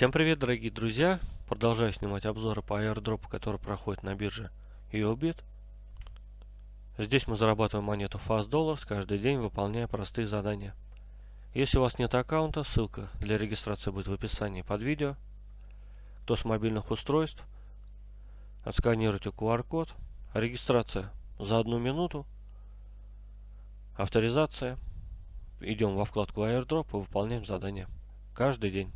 Всем привет, дорогие друзья! Продолжаю снимать обзоры по airdrop, который проходит на бирже EOBIT. Здесь мы зарабатываем монету Fast каждый день, выполняя простые задания. Если у вас нет аккаунта, ссылка для регистрации будет в описании под видео. Кто с мобильных устройств, отсканируйте QR-код. Регистрация за одну минуту. Авторизация. Идем во вкладку airdrop и выполняем задания. Каждый день.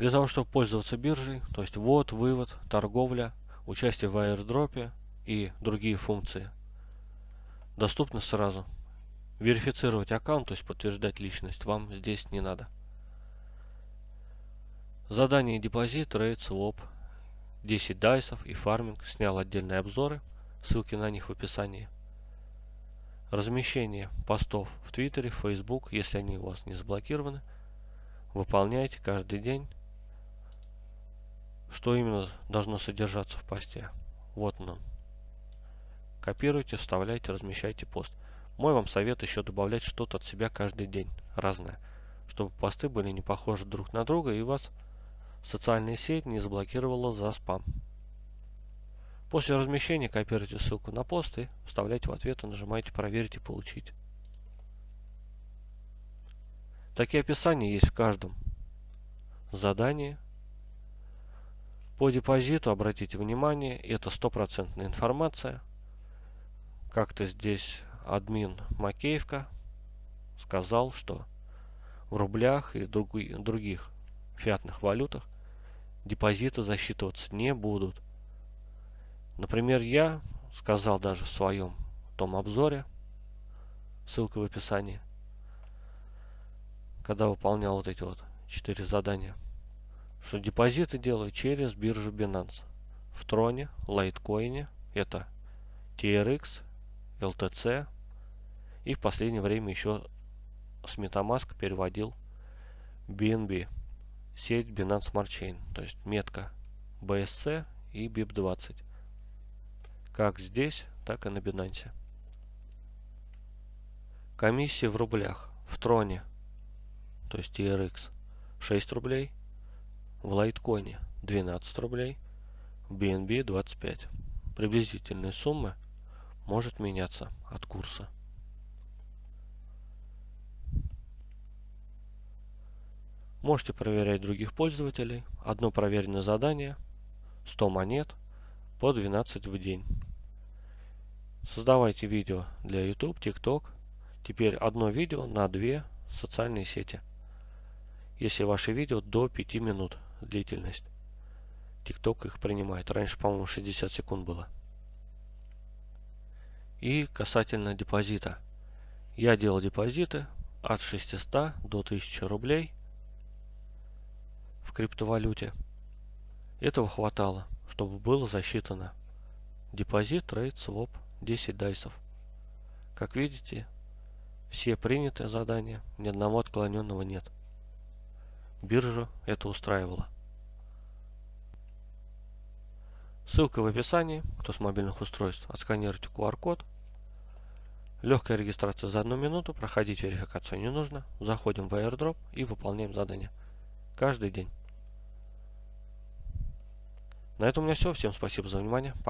Для того, чтобы пользоваться биржей, то есть ввод, вывод, торговля, участие в airdrop е и другие функции, доступны сразу. Верифицировать аккаунт, то есть подтверждать личность, вам здесь не надо. Задание депозит, trade, swap, 10 дайсов и фарминг. Снял отдельные обзоры, ссылки на них в описании. Размещение постов в Твиттере, в если они у вас не заблокированы. Выполняйте каждый день что именно должно содержаться в посте. Вот он. Копируйте, вставляйте, размещайте пост. Мой вам совет еще добавлять что-то от себя каждый день, разное, чтобы посты были не похожи друг на друга и вас социальная сеть не заблокировала за спам. После размещения копируйте ссылку на пост и вставляйте в ответ и нажимаете «Проверить и получить». Такие описания есть в каждом задании по депозиту, обратите внимание, это стопроцентная информация. Как-то здесь админ Макеевка сказал, что в рублях и других фиатных валютах депозиты засчитываться не будут. Например, я сказал даже в своем том обзоре, ссылка в описании, когда выполнял вот эти вот четыре задания – что депозиты делаю через биржу Binance. В Троне, Litecoin, это TRX, LTC и в последнее время еще с MetaMask переводил BNB, сеть Binance Smart Chain, то есть метка BSC и BIP20. Как здесь, так и на Binance. Комиссия в рублях. В Троне, то есть TRX, 6 рублей в лайткоине 12 рублей, в BNB 25. Приблизительная сумма может меняться от курса. Можете проверять других пользователей. Одно проверенное задание, 100 монет по 12 в день. Создавайте видео для YouTube, TikTok. Теперь одно видео на две социальные сети. Если ваше видео до 5 минут длительность. TikTok их принимает. Раньше, по-моему, 60 секунд было. И касательно депозита. Я делал депозиты от 600 до 1000 рублей в криптовалюте. Этого хватало, чтобы было засчитано депозит, трейд, своп, 10 дайсов. Как видите, все принятые задания, ни одного отклоненного нет. Биржу это устраивало. Ссылка в описании. Кто с мобильных устройств, отсканируйте QR-код. Легкая регистрация за одну минуту. Проходить верификацию не нужно. Заходим в airdrop и выполняем задание. Каждый день. На этом у меня все. Всем спасибо за внимание. Пока.